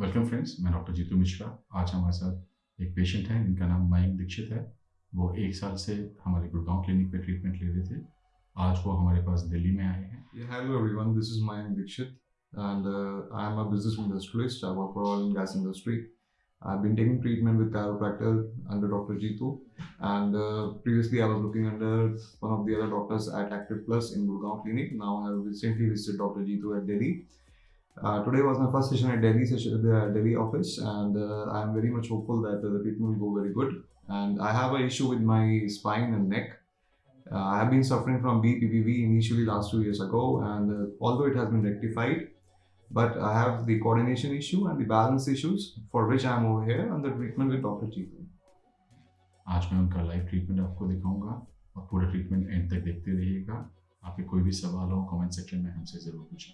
Welcome friends मैं doctor Jitu Mishra आज हमारे साथ एक पेशेंट है, जिनका नाम मयंक दीक्षित है। वो एक साल से हमारे गुड़गांव क्लिनिक पे ट्रीटमेंट ले रहे थे। आज वो हमारे पास दिल्ली में आए हैं। Hello everyone this is Mayank Dixit and I am a business industrialist I work for oil and gas industry I have been taking treatment with chiropractor under doctor Jitu and previously I was looking under one of the other doctors at Active Plus in Gurgaon clinic now I have recently visited doctor Jitu at Delhi Uh, today was my first session at Delhi session, the Delhi office, and uh, I am very much hopeful that uh, the treatment will go very good. And I have an issue with my spine and neck. Uh, I have been suffering from BPPV initially last two years ago, and uh, although it has been rectified, but I have the coordination issue and the balance issues for which I am over here under treatment with Dr. Chiku. आज मैं उनका live treatment आपको दिखाऊंगा और पूरा treatment and तक देखते रहिएगा आपके कोई भी सवाल हो कमेंट सेक्शन में हमसे ज़रूर पूछें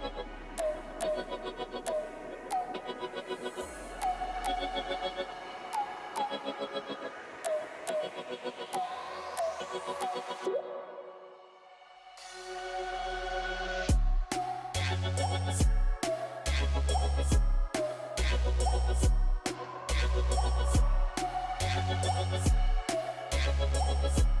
We'll be right back.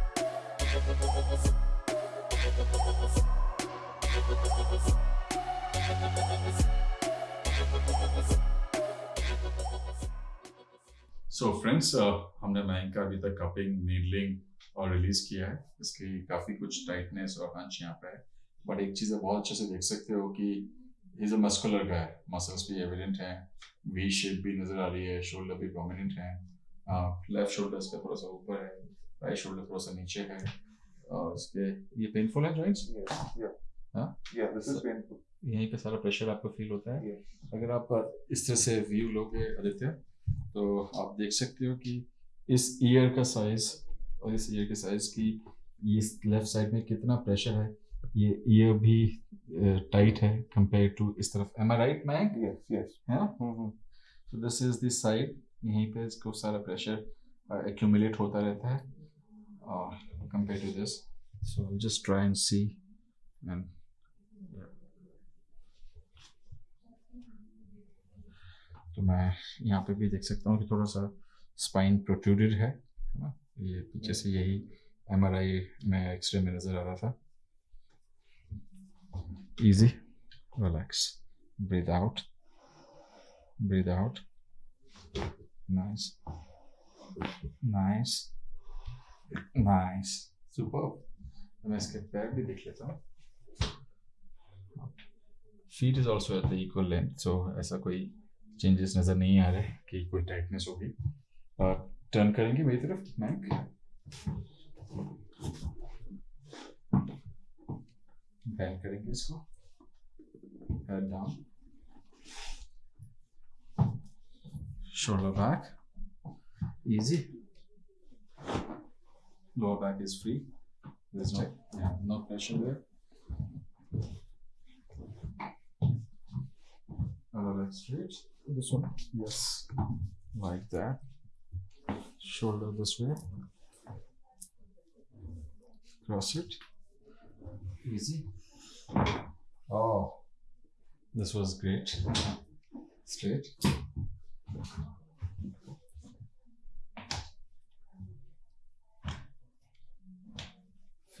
So so friends हमने मयंक का अभी तक कपिंग नीडलिंग और रिलीज़ किया है। इसकी काफ़ी कुछ टाइटनेस और हंच यहाँ पे है। बट एक चीज़ बहुत अच्छे से देख सकते हो कि इज़ अ मस्कुलर का है मसल्स भी एविडेंट हैं। वी शेप भी नज़र आ रही है। शोल्डर भी प्रोमिनेंट है। लेफ़्ट शोल्डर इसका थोड़ा सा ऊपर है। राइट शोल्डर थोड़ा सा नीचे है और इसके ये पेनफुल है जॉइंट्स yeah. Yeah, यहीं पे सारा प्रेशर आपको फील होता है। Yes. अगर आप इस तरह से व्यू लोगे आदित्य तो आप देख सकते हो कि इस ईयर का साइज़ और इस ईयर के साइज़ की ये लेफ़्ट साइड में कितना प्रेशर है ये ईयर भी टाइट है कंपेयर टू इस तरफ़। Am I right yes. है ना. So this is this side यहीं पे इसको सारा प्रेशर एक्यूमुलेट होता रहता है। और compare to this so just try and see and तो मैं यहाँ पे भी देख सकता हूँ कि थोड़ा सा स्पाइन प्रोट्रूडेड है ना? ये पीछे से यही एम आर आई में एक्सरे में नज़र आ रहा था। Easy relax breathe out breathe out nice nice nice super मैं इसके पैर भी देख लेता हूँ feet is also at the equal length so ऐसा कोई चेंजेस नज़र नहीं आ रहे कि कोई टाइटनेस होगी और टर्न करेंगे मेरी तरफ़ मैक बैंड करेंगे इसको head down shoulder back. Easy. Lower back is free there's no yeah, no pressure there other leg straight This one. Yes, like that. Shoulder this way. Cross it. Easy. Oh, this was great. Straight.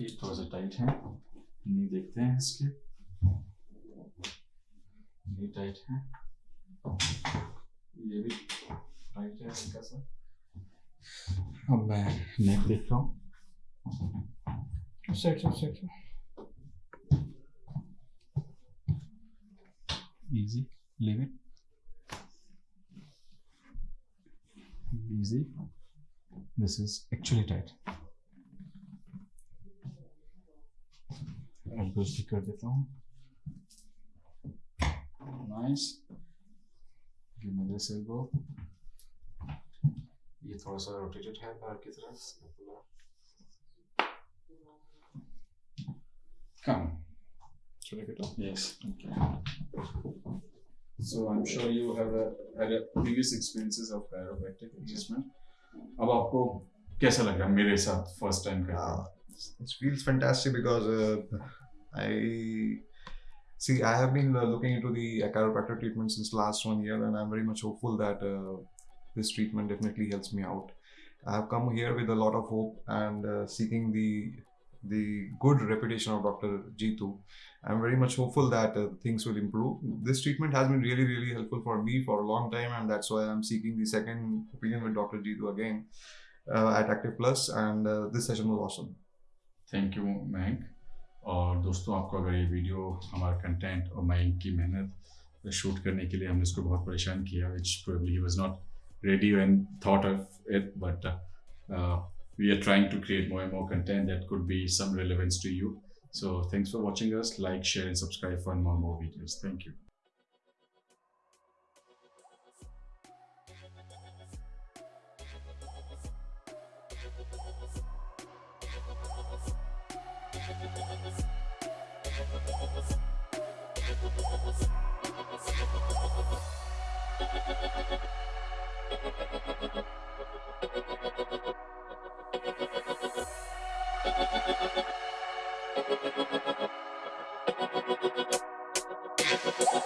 ये थोड़ा tight है। नहीं देखते हैं इसके। ये tight है। ये भी टाइट है इनका सर अब मैं नेक देखता हूँ। This is actually tight elbows भी कर देता हूँ nice give me this elbow ये थोड़ा सा रोटेटेड है बाहर की तरफ come should I get up? Yes. Okay. So I'm sure you have a, had a previous experiences of chiropractic adjustment. अब आपको कैसा लग रहा है मेरे साथ फर्स्ट टाइम करके Uh, it feels fantastic because uh, I see. I have been uh, looking into the chiropractor treatment since last one year, and I'm very much hopeful that uh, this treatment definitely helps me out. I have come here with a lot of hope and uh, seeking the the good reputation of Dr. Jitu. I'm very much hopeful that uh, things will improve. This treatment has been really, really helpful for me for a long time, and that's why I'm seeking the second opinion with Dr. Jitu again uh, at Active Plus, and uh, this session was awesome. Thank you, Mank. और दोस्तों, आपको अगर ये video, हमारा content और माई की मेहनत shoot करने के लिए हमने इसको बहुत परेशान किया which probably was not ready and thought of it but we are trying to create more more content that could be some relevance to you so thanks for watching us like share and subscribe for more more videos thank you I'm gonna go get some. I'm gonna go get some. I'm gonna go get some.